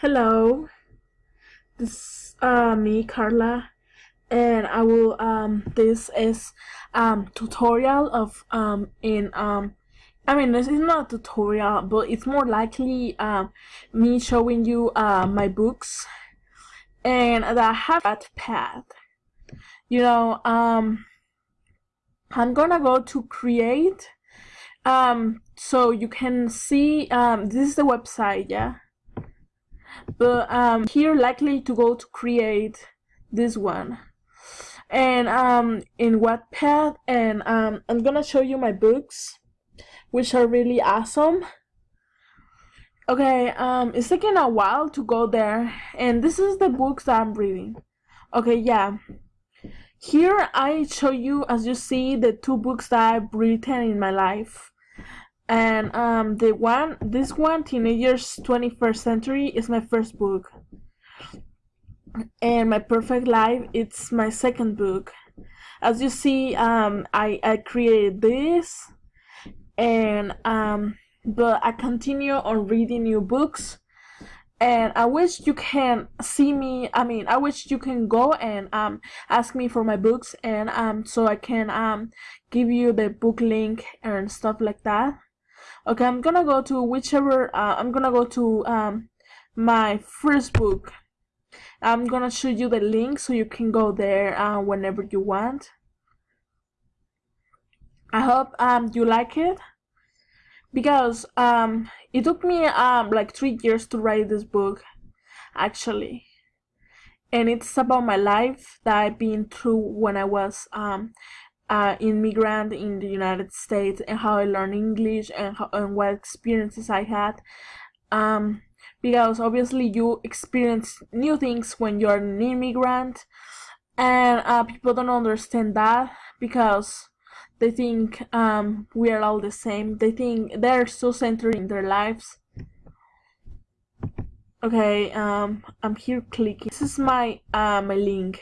Hello, this is uh, me, Carla, and I will um this is um tutorial of um in um I mean this is not a tutorial but it's more likely um me showing you uh my books and that I have Wattpad. You know um I'm gonna go to create um so you can see um this is the website yeah but um here likely to go to create this one. And um in Wattpad and um I'm gonna show you my books which are really awesome. Okay um it's taking a while to go there and this is the books that I'm reading. Okay yeah. Here I show you as you see the two books that I've written in my life and um the one this one teenagers 21st century is my first book. And my perfect life it's my second book. As you see um i i created this and um but i continue on reading new books. And i wish you can see me i mean i wish you can go and um ask me for my books and um so i can um give you the book link and stuff like that okay i'm gonna go to whichever uh, i'm gonna go to um my first book. I'm gonna show you the link so you can go there uh, whenever you want. I hope um you like it. Because um it took me um like three years to write this book actually. And it's about my life that I've been through when I was um uh, immigrant in the United States and how I learned English and, how, and what experiences I had. Um, because obviously you experience new things when you're an immigrant, and uh, people don't understand that because they think um, we are all the same. They think they're so centered in their lives. Okay, um, I'm here clicking. This is my uh, my link,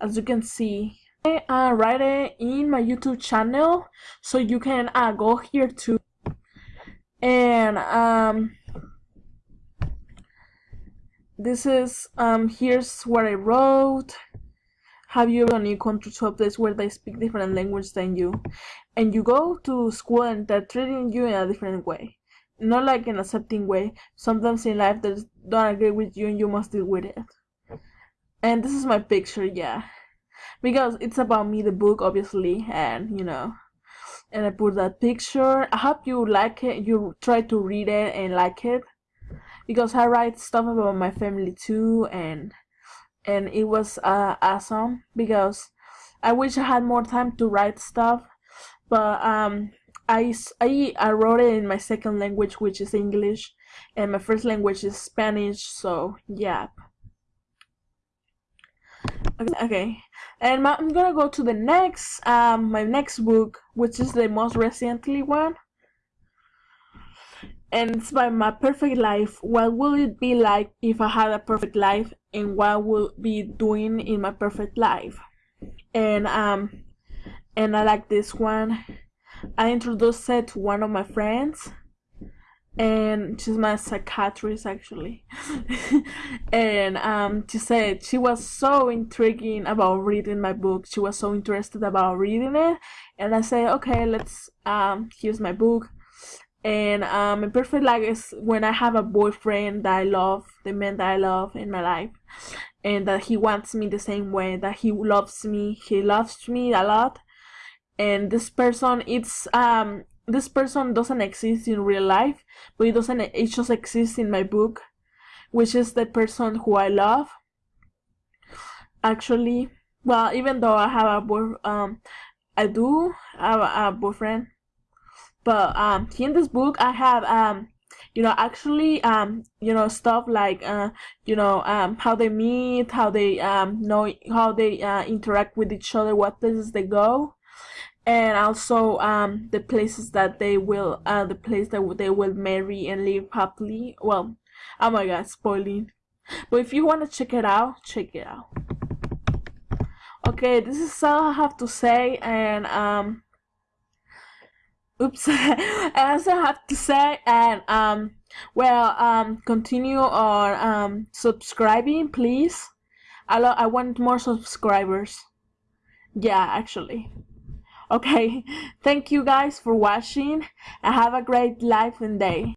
as you can see uh, write it in my YouTube channel so you can uh, go here too. And um this is um here's what I wrote. Have you ever new country to a place where they speak different language than you? And you go to school and they're treating you in a different way. Not like an accepting way. Sometimes in life they don't agree with you and you must deal with it. And this is my picture yeah because it's about me the book obviously and you know and I put that picture. I hope you like it. You try to read it and like it. Because I write stuff about my family too and and it was uh, awesome. Because I wish I had more time to write stuff. But um I, I, I wrote it in my second language which is English. And my first language is Spanish so yeah okay, and my, i'm gonna go to the next um my next book which is the most recently one. And it's by my perfect life. What will it be like if i had a perfect life? And what will be doing in my perfect life? And um and i like this one. I introduced it to one of my friends and she's my psychiatrist actually. And um she said she was so intriguing about reading my book. She was so interested about reading it. And i said okay let's um here's my book. And um a perfect life is when i have a boyfriend that i love the man that i love in my life and that he wants me the same way that he loves me. He loves me a lot. And this person it's um this person doesn't exist in real life, but it doesn't it just exists in my book, which is the person who I love. Actually, well, even though I have a boy, um, I do have a, a boyfriend, but um, in this book I have um, you know, actually um, you know, stuff like uh, you know, um, how they meet, how they um know how they uh, interact with each other, what places they go and also um, the places that they will uh, the place that they will marry and live happily. Well oh my god spoiling. But if you want to check it out check it out. Okay this is all i have to say and um oops i also have to say and um well um continue on um subscribing please. I, I want more subscribers. Yeah actually okay. Thank you guys for watching. And have a great life and day